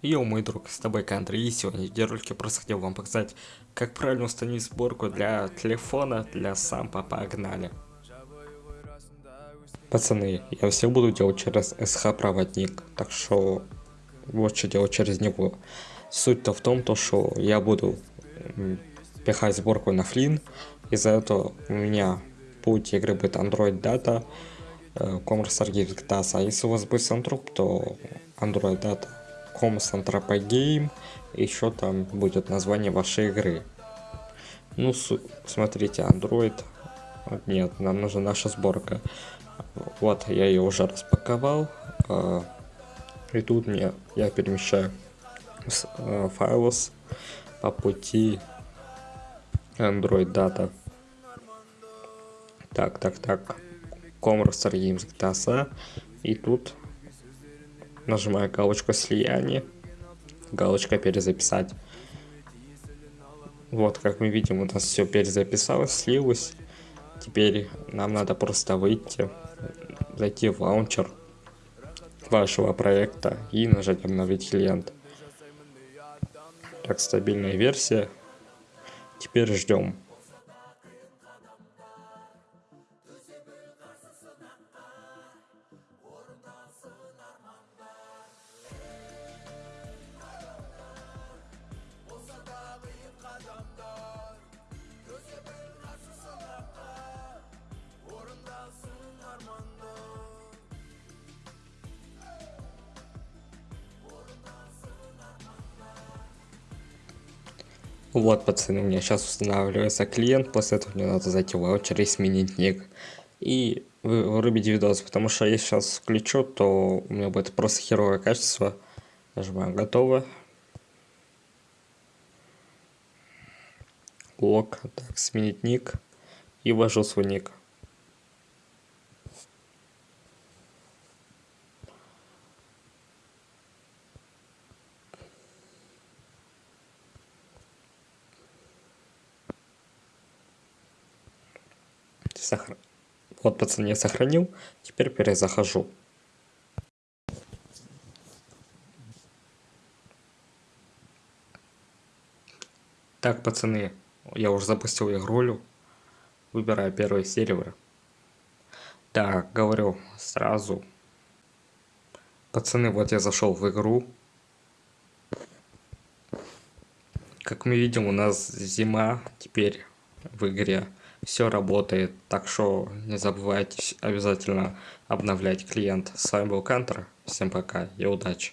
Йоу, мой друг, с тобой Кантри, и сегодня в видеоролике просто хотел вам показать, как правильно установить сборку для телефона, для сампа, погнали. Пацаны, я все буду делать через SH проводник, так что вот что делать через него. Суть-то в том, то, что я буду пихать сборку на флин, из-за этого у меня путь игры будет Android Data, Commerce Archive а если у вас будет Сантруп, то Android Data Comms Anthropogame, еще там будет название вашей игры. Ну, смотрите, Android, нет, нам нужна наша сборка. Вот, я ее уже распаковал, а, и тут мне, я перемещаю э, файлос по пути Android Data. Так, так, так. Commerce Games GTA. И тут Нажимаю галочку слияние. Галочка перезаписать. Вот, как мы видим, у нас все перезаписалось, слилось. Теперь нам надо просто выйти, зайти в лаунчер вашего проекта и нажать обновить клиент. Так, стабильная версия. Теперь ждем. Вот, пацаны, у меня сейчас устанавливается клиент, после этого мне надо зайти в ваучер и сменить ник. И вырубить видос, потому что если сейчас включу, то у меня будет просто херовое качество. Нажимаем готово. Лог, так, сменить ник. И ввожу свой ник. Сохр... Вот, пацаны, я сохранил. Теперь перезахожу. Так, пацаны, я уже запустил игрулю. Выбираю первый сервер. Так, говорю сразу. Пацаны, вот я зашел в игру. Как мы видим, у нас зима теперь в игре все работает. Так что не забывайте обязательно обновлять клиент. С вами был Кантер. Всем пока и удачи.